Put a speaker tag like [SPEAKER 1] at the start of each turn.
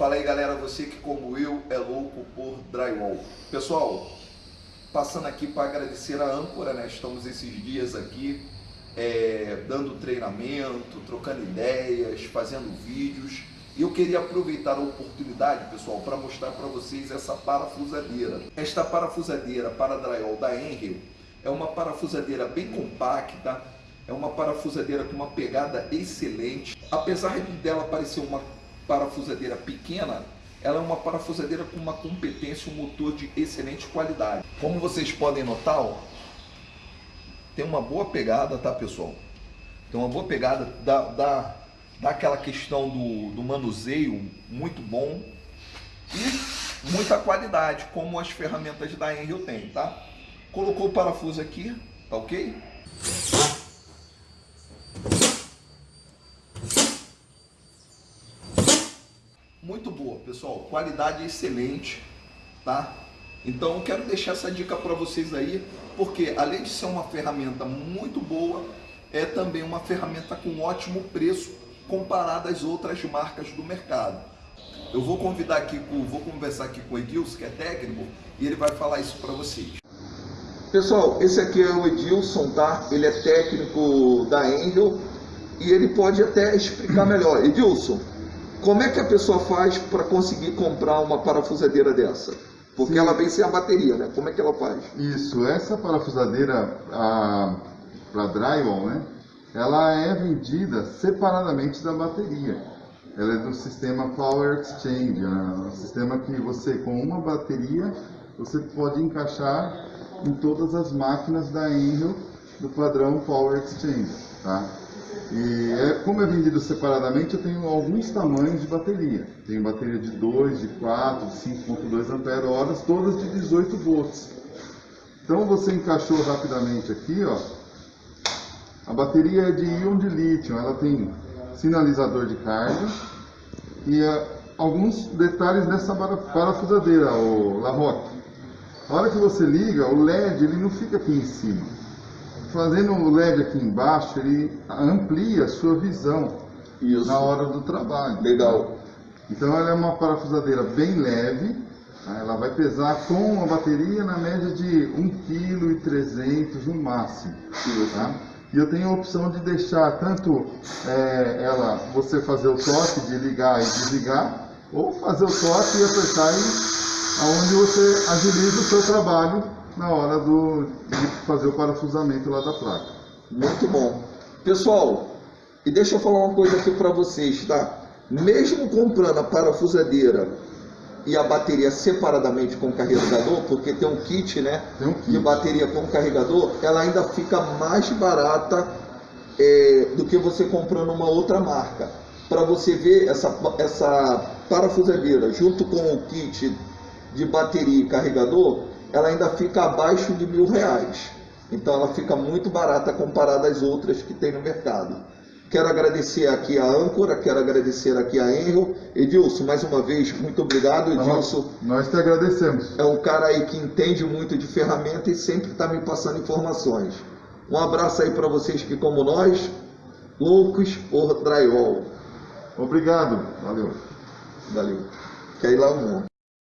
[SPEAKER 1] Fala aí galera, você que como eu é louco por drywall. Pessoal, passando aqui para agradecer a âncora, né? Estamos esses dias aqui é, dando treinamento, trocando ideias, fazendo vídeos. E eu queria aproveitar a oportunidade, pessoal, para mostrar para vocês essa parafusadeira. Esta parafusadeira para drywall da Enel é uma parafusadeira bem compacta, é uma parafusadeira com uma pegada excelente. Apesar de dela parecer uma parafusadeira pequena, ela é uma parafusadeira com uma competência, um motor de excelente qualidade. Como vocês podem notar, ó, tem uma boa pegada, tá pessoal? Tem uma boa pegada, dá, dá, dá aquela questão do, do manuseio muito bom e muita qualidade, como as ferramentas da Enel tem, tá? Colocou o parafuso aqui, tá ok? Muito boa, pessoal. Qualidade excelente, tá? Então quero deixar essa dica para vocês aí, porque além de ser uma ferramenta muito boa, é também uma ferramenta com ótimo preço comparada às outras marcas do mercado. Eu vou convidar aqui, vou conversar aqui com o Edilson, que é técnico, e ele vai falar isso para vocês. Pessoal, esse aqui é o Edilson, tá? Ele é técnico da Angel e ele pode até explicar melhor. Edilson, como é que a pessoa faz para conseguir comprar uma parafusadeira dessa? Porque Sim. ela vem sem a bateria, né? Como é que ela faz?
[SPEAKER 2] Isso, essa parafusadeira para drywall, né? Ela é vendida separadamente da bateria. Ela é do sistema Power Exchange, né? um sistema que você com uma bateria você pode encaixar em todas as máquinas da Enel do padrão Power Exchange. Tá? E é, como é vendido separadamente, eu tenho alguns tamanhos de bateria. Tenho bateria de 2, de 4, de 5.2 ampere-horas, todas de 18 volts. Então você encaixou rapidamente aqui, ó. A bateria é de íon de lítio, ela tem sinalizador de carga e uh, alguns detalhes nessa parafusadeira, o Larroque. A hora que você liga, o LED ele não fica aqui em cima. Fazendo o LED aqui embaixo, ele amplia a sua visão Isso. na hora do trabalho.
[SPEAKER 1] Legal.
[SPEAKER 2] Então ela é uma parafusadeira bem leve, tá? ela vai pesar com uma bateria na média de 1,3 kg no máximo. Tá? E eu tenho a opção de deixar tanto é, ela, você fazer o toque de ligar e desligar, ou fazer o toque e apertar e onde você agiliza o seu trabalho na hora do, de fazer o parafusamento lá da placa.
[SPEAKER 1] Muito bom. Pessoal, e deixa eu falar uma coisa aqui para vocês, tá? Mesmo comprando a parafusadeira e a bateria separadamente com o carregador, porque tem um kit, né?
[SPEAKER 2] Tem um kit.
[SPEAKER 1] De bateria com carregador, ela ainda fica mais barata é, do que você comprando uma outra marca. Para você ver essa, essa parafusadeira junto com o kit de bateria e carregador, ela ainda fica abaixo de mil reais. Então ela fica muito barata comparada às outras que tem no mercado. Quero agradecer aqui a Âncora, quero agradecer aqui a Enro. Edilson, mais uma vez, muito obrigado, Edilson.
[SPEAKER 2] Nós te agradecemos.
[SPEAKER 1] É um cara aí que entende muito de ferramenta e sempre está me passando informações. Um abraço aí para vocês que, como nós, loucos por drywall.
[SPEAKER 2] Obrigado. Valeu.
[SPEAKER 1] Valeu. Quer ir lá um